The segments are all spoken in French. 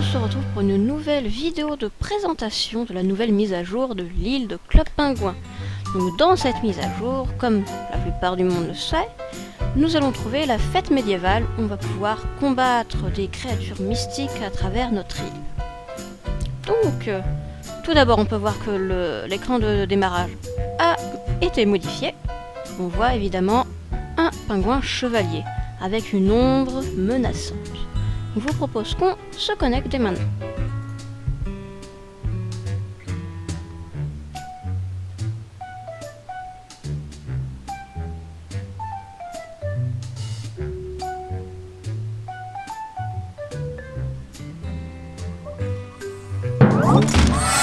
on se retrouve pour une nouvelle vidéo de présentation de la nouvelle mise à jour de l'île de Club Pingouin. Dans cette mise à jour, comme la plupart du monde le sait, nous allons trouver la fête médiévale où on va pouvoir combattre des créatures mystiques à travers notre île. Donc, euh, tout d'abord on peut voir que l'écran de démarrage a été modifié. On voit évidemment un pingouin chevalier avec une ombre menaçante. Vous propose qu'on se connecte dès maintenant.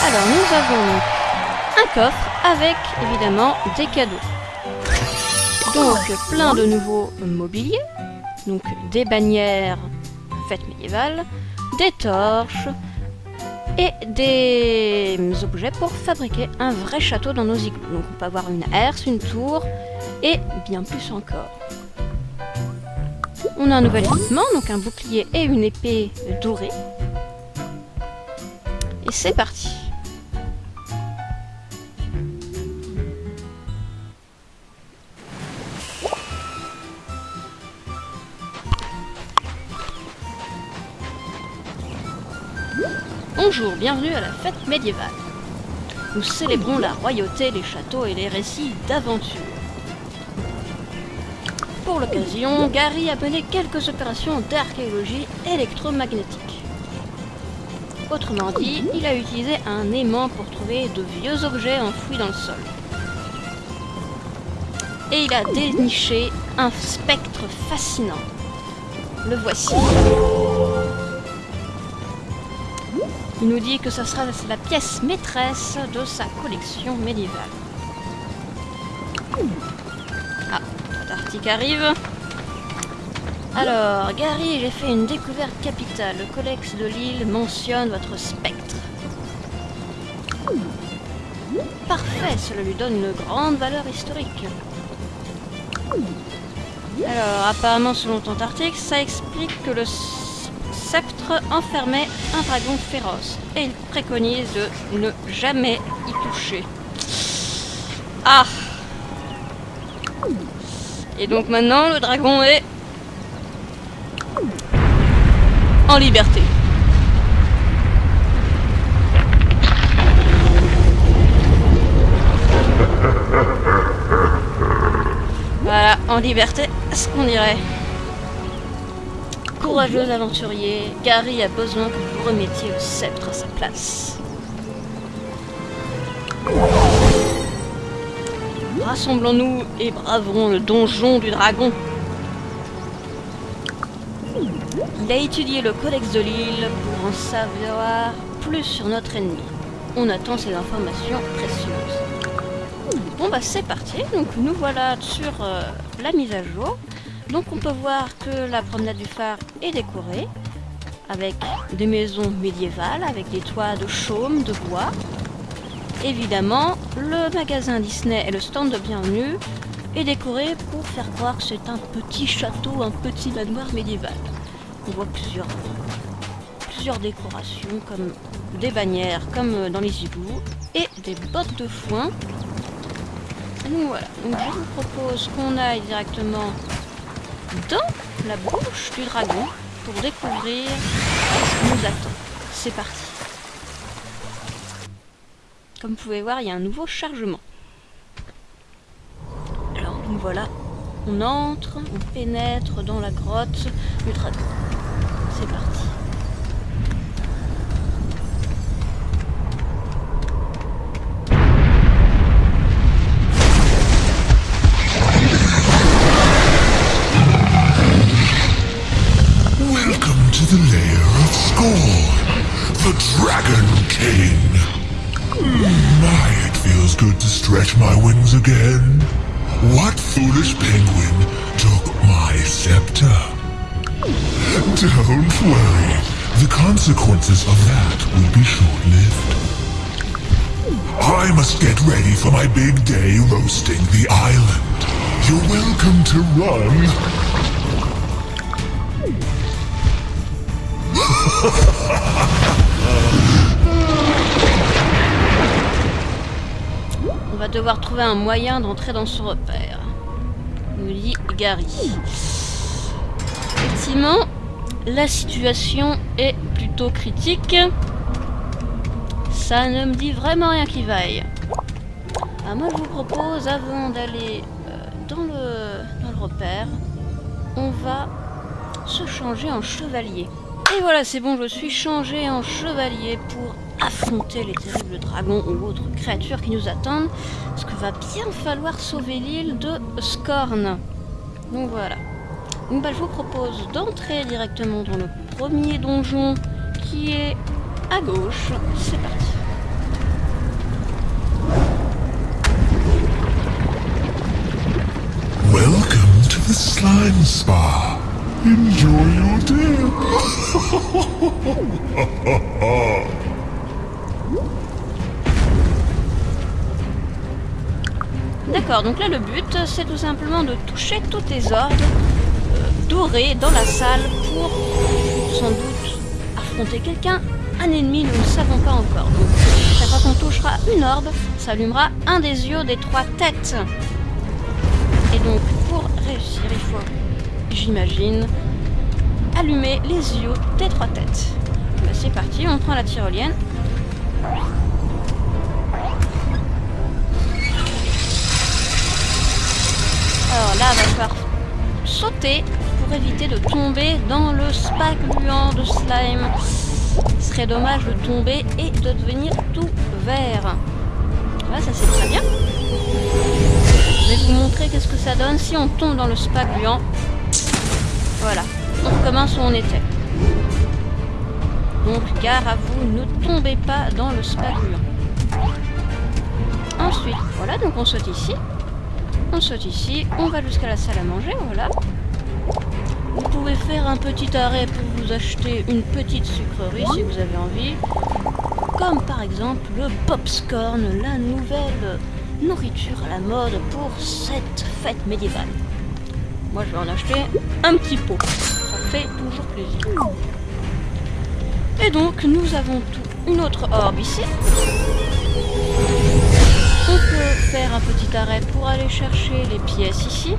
Alors nous avons un coffre avec évidemment des cadeaux. Donc plein de nouveaux mobiliers, donc des bannières fête médiévale, des torches et des objets pour fabriquer un vrai château dans nos igloos. Donc on peut avoir une herse, une tour et bien plus encore. On a un nouvel équipement, donc un bouclier et une épée dorée. Et c'est parti Bonjour, bienvenue à la fête médiévale. Nous célébrons la royauté, les châteaux et les récits d'aventure. Pour l'occasion, Gary a mené quelques opérations d'archéologie électromagnétique. Autrement dit, il a utilisé un aimant pour trouver de vieux objets enfouis dans le sol. Et il a déniché un spectre fascinant. Le voici. Il nous dit que ça sera la pièce maîtresse de sa collection médiévale. Ah, l'article arrive. Alors, Gary, j'ai fait une découverte capitale. Le codex de l'île mentionne votre spectre. Parfait, cela lui donne une grande valeur historique. Alors, apparemment, selon article, ça explique que le sceptre enfermait un dragon féroce et il préconise de ne jamais y toucher. Ah Et donc maintenant le dragon est en liberté. Voilà, en liberté, ce qu'on dirait. Courageux aventurier, Gary a besoin que vous remettiez le sceptre à sa place. Rassemblons-nous et braverons le donjon du dragon. Il a étudié le codex de l'île pour en savoir plus sur notre ennemi. On attend ces informations précieuses. Bon bah c'est parti, donc nous voilà sur euh, la mise à jour. Donc on peut voir que la promenade du phare est décorée avec des maisons médiévales, avec des toits de chaume, de bois. Évidemment, le magasin Disney et le stand de bienvenue est décoré pour faire croire que c'est un petit château, un petit manoir médiéval. On voit plusieurs, décorations comme des bannières comme dans les igloos et des bottes de foin. Voilà, je vous propose qu'on aille directement dans la bouche du dragon pour découvrir ce qui nous attend. C'est parti. Comme vous pouvez voir, il y a un nouveau chargement. Alors, nous voilà. On entre, on pénètre dans la grotte du dragon. C'est parti. Stretch my wings again. What foolish penguin took my scepter? Don't worry, the consequences of that will be short-lived. I must get ready for my big day roasting the island. You're welcome to run. On va devoir trouver un moyen d'entrer dans ce repère. Nous dit Gary. Effectivement, la situation est plutôt critique. Ça ne me dit vraiment rien qui vaille. Ah, moi je vous propose, avant d'aller euh, dans, le, dans le repère, on va se changer en chevalier. Et voilà, c'est bon, je suis changé en chevalier pour affronter les terribles dragons ou autres créatures qui nous attendent. Parce que va bien falloir sauver l'île de Scorn. Donc voilà. Je vous propose d'entrer directement dans le premier donjon qui est à gauche. C'est parti. Welcome to the slime spa. Enjoy your. D'accord, donc là le but c'est tout simplement de toucher tous tes ordres euh, dorés dans la salle pour sans doute affronter quelqu'un, un ennemi, nous ne savons pas encore. Donc chaque fois qu'on touchera une orbe, ça allumera un des yeux des trois têtes. Et donc pour réussir, il faut, j'imagine, allumer les yeux des trois têtes. Bah, c'est parti, on prend la tyrolienne. Alors là, va falloir sauter pour éviter de tomber dans le spa gluant de slime. Ce serait dommage de tomber et de devenir tout vert. Là, ça c'est très bien. Je vais vous montrer qu'est-ce que ça donne si on tombe dans le spa gluant. Voilà, on recommence où on était. Donc, gare à vous, ne tombez pas dans le spa gluant. Ensuite, voilà, donc on saute ici. On saute ici, on va jusqu'à la salle à manger, voilà. Vous pouvez faire un petit arrêt pour vous acheter une petite sucrerie si vous avez envie. Comme par exemple le Popscorn, la nouvelle nourriture à la mode pour cette fête médiévale. Moi je vais en acheter un petit pot, ça fait toujours plaisir. Et donc nous avons tout, une autre orbe ici. On peut faire un petit arrêt pour aller chercher les pièces ici,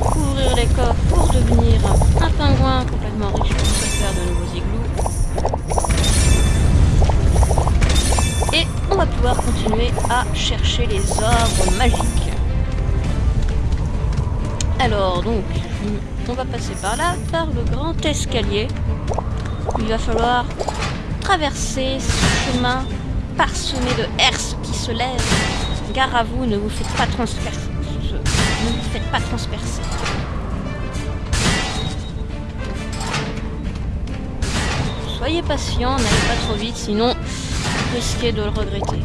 ouvrir les coffres pour devenir un pingouin complètement riche pour faire de nouveaux igloos. Et on va pouvoir continuer à chercher les orbes magiques. Alors donc, on va passer par là, par le grand escalier. Il va falloir traverser ce chemin parsemé de herses qui se lèvent Gare à vous, ne vous faites pas transpercer. Ne vous faites pas transpercer. Soyez patient, n'allez pas trop vite, sinon vous risquez de le regretter.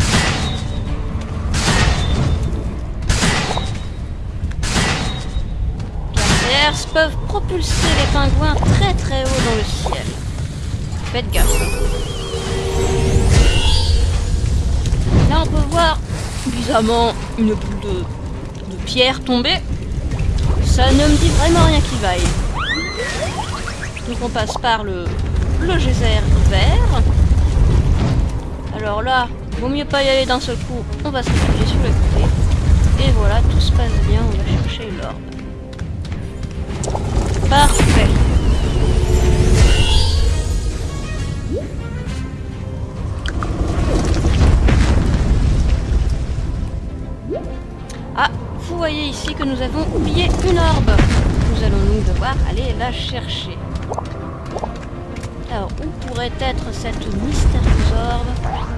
Car ces herses peuvent propulser les pingouins très très haut dans le ciel. Faites gaffe. Là on peut voir bizarrement une boule de, pierre tombée. Ça ne me dit vraiment rien qui vaille. Donc on passe par le, le geyser vert. Alors là, vaut mieux pas y aller d'un seul coup, on va se réfugier sur le côté. Et voilà, tout se passe bien, on va chercher l'orbe. Parfait. Vous voyez ici que nous avons oublié une orbe. Nous allons nous devoir aller la chercher. Alors, où pourrait être cette mystérieuse orbe?